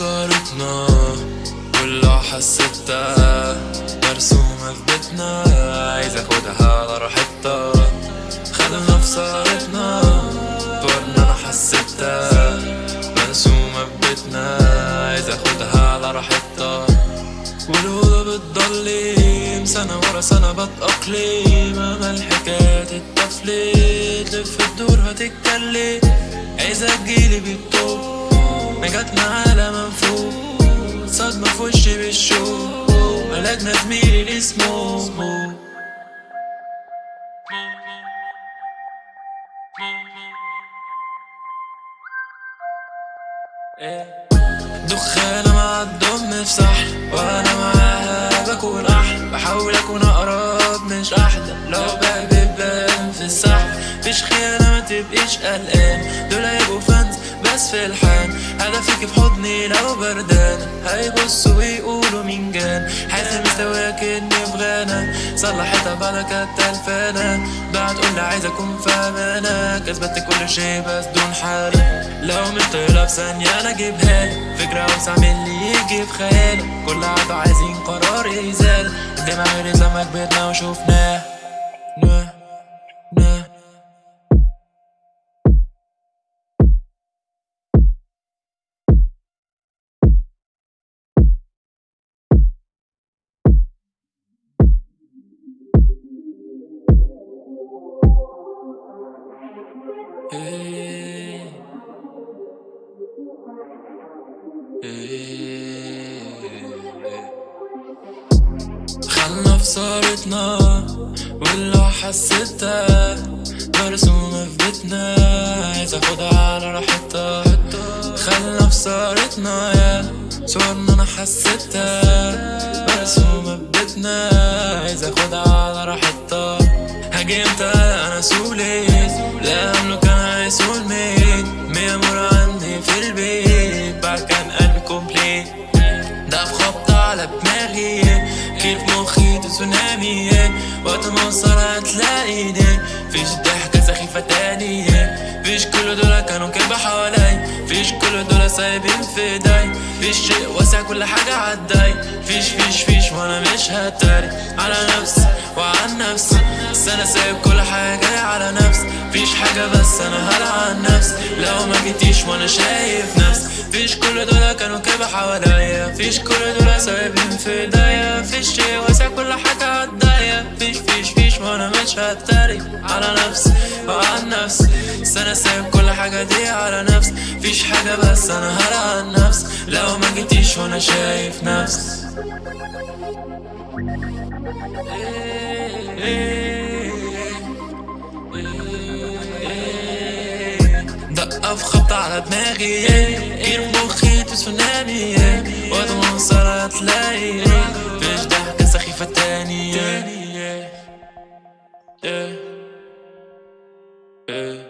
صارتنا واللي حسيتها مرسومة في بيتنا عايز اخدها على راحتها. خدنا في صارتنا طورنا أنا حسيتها مرسومة في بيتنا عايز اخدها على راحتها. والأوضة بتضلم سنة ورا سنة بتأقلم أما الحكاية تتفلت تلف الدور هتتكلم. عايزة تجيلي بالطوب ما جاتنا على منفوق صدمة في وشي بالشوق علاجنا زميلي اللي اسمه دخانة مع الدم في سحل وأنا معاها بكون أحلى بحاول أكون أقرب مش أحلى لو بقلب بان في السحل مفيش خيانة ما تبقيش قلقان. دول هيبقوا بس في الحان هدفك في حضني لو بردان. هيبصوا ويقولوا مين جان حاسس مستواك اني في غانا. صلحتها بعد كانت تلفانة بعد قلنا عايز أكون في امانة كسبت كل شيء بس دون حالة. لو مش طايلة في ثانية أنا أجيبها. لك فكرة أوسع من اللي يجي في خيالك كل عادة عايزين قرار يزال. الدمع غير لما كبرنا وشوفناه. إيه. خلنا في صارتنا واللي حسيتها مرسومة في بيتنا. عايز أخدها على راحتها. خلنا في صارتنا يا صورنا أنا حسيتها مرسومة في بيتنا. عايز أخدها على راحتها. دماغي كيف مخي تسونامي وقت ما اوصل هتلاقيني فيش ضحكة سخيفة تاني فيش كل دول كانوا كلبة حوالي. فيش كل دول سايبين في ايدي فيش شيء واسع كل حاجة عداي. فيش فيش فيش وأنا مش هتاري. على نفسي وعن نفسي. بس أنا سايب كل حاجة على نفسي. فيش حاجة بس أنا هلعن نفسي. لو ما جيتيش وأنا شايف نفسي. فيش كل دول كانوا كده حواليا. فيش كل دول سايبين في ايديا فيش شيء واسع كل حاجة عدايا فيش فيش فيش وأنا مش هتاري على نفسي وعن نفسي. أنا سايب كل حاجة دي على نفسي. فيش حاجة بس أنا هلعن نفسي. لو ما جيتيش وأنا شايف نفسي. على دماغي كير مخي تسونامي وقت ما اوصل هتلاقي فيش ضحكة سخيفة تاني إيه. إيه. إيه.